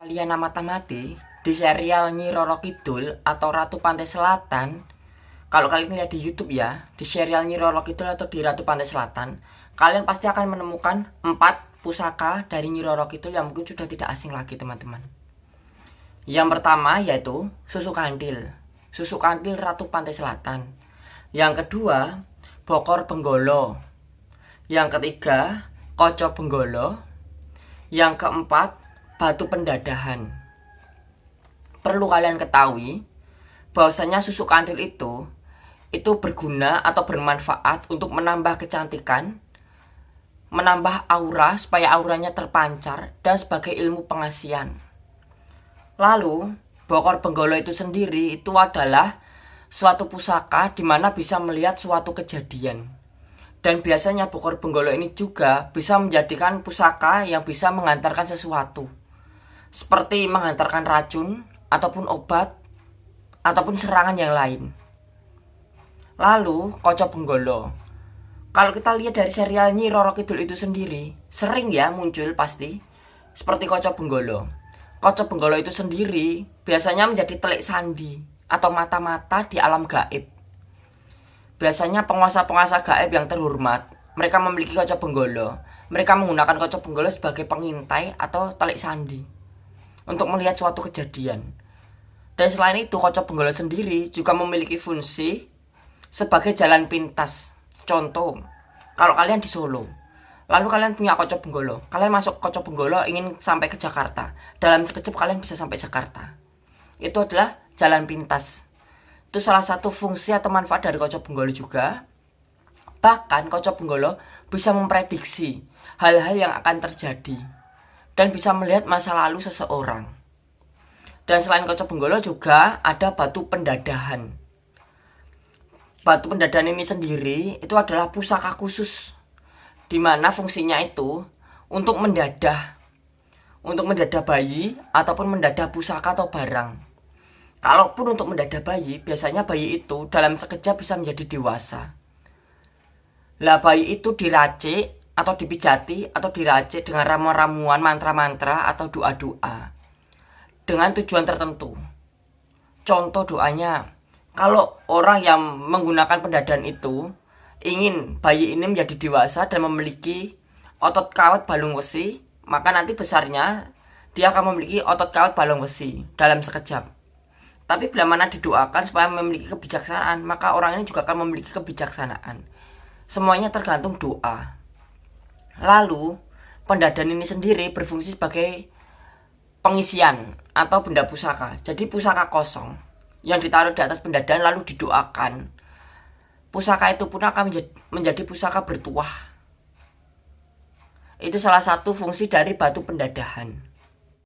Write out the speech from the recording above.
Kalian amati di serial Nyi Roro Kidul atau Ratu Pantai Selatan. Kalau kalian lihat di YouTube ya di serial Nyi Roro Kidul atau di Ratu Pantai Selatan kalian pasti akan menemukan empat pusaka dari Nyi Roro Kidul yang mungkin sudah tidak asing lagi teman-teman. Yang pertama yaitu susu kandil. Susu kandil Ratu Pantai Selatan. Yang kedua bokor benggolo. Yang ketiga koco benggolo. Yang keempat batu pendadahan perlu kalian ketahui bahwasanya susu kandil itu itu berguna atau bermanfaat untuk menambah kecantikan, menambah aura supaya auranya terpancar dan sebagai ilmu pengasian. Lalu, bokor benggolo itu sendiri itu adalah suatu pusaka di mana bisa melihat suatu kejadian. Dan biasanya bokor benggolo ini juga bisa menjadikan pusaka yang bisa mengantarkan sesuatu. Seperti mengantarkan racun, ataupun obat ataupun serangan yang lain. Lalu Koco Benggolo. Kalau kita lihat dari serial Nyi Roro Kidul itu sendiri, sering ya muncul pasti seperti Koco Benggolo. Koco Benggolo itu sendiri biasanya menjadi telik sandi atau mata-mata di alam gaib. Biasanya penguasa-penguasa gaib yang terhormat, mereka memiliki Koco Benggolo. Mereka menggunakan Koco Benggolo sebagai pengintai atau telik sandi untuk melihat suatu kejadian. Dan selain itu, kocok benggolo sendiri juga memiliki fungsi sebagai jalan pintas. Contoh, kalau kalian di Solo, lalu kalian punya kocok benggolo, kalian masuk kocok benggolo ingin sampai ke Jakarta. Dalam sekejap kalian bisa sampai Jakarta. Itu adalah jalan pintas. Itu salah satu fungsi atau manfaat dari kocok benggolo juga. Bahkan kocok benggolo bisa memprediksi hal-hal yang akan terjadi dan bisa melihat masa lalu seseorang. Dan selain kocok benggolo juga ada batu pendadahan. Batu pendadahan ini sendiri itu adalah pusaka khusus di mana fungsinya itu untuk mendadah untuk mendadah bayi ataupun mendadah pusaka atau barang. Kalaupun untuk mendadah bayi, biasanya bayi itu dalam sekejap bisa menjadi dewasa. Lah bayi itu diracik atau dipijati atau diracik dengan ramuan-ramuan, mantra-mantra atau doa-doa dengan tujuan tertentu. Contoh doanya, kalau orang yang menggunakan pendadan itu ingin bayi ini menjadi dewasa dan memiliki otot kawat balung besi, maka nanti besarnya dia akan memiliki otot kawat balung besi dalam sekejap. Tapi bila mana didoakan supaya memiliki kebijaksanaan, maka orang ini juga akan memiliki kebijaksanaan. Semuanya tergantung doa. Lalu, pendadan ini sendiri berfungsi sebagai pengisian atau benda pusaka. Jadi pusaka kosong yang ditaruh di atas pendadan lalu didoakan. Pusaka itu pun akan menjadi, menjadi pusaka bertuah. Itu salah satu fungsi dari batu pendadahan.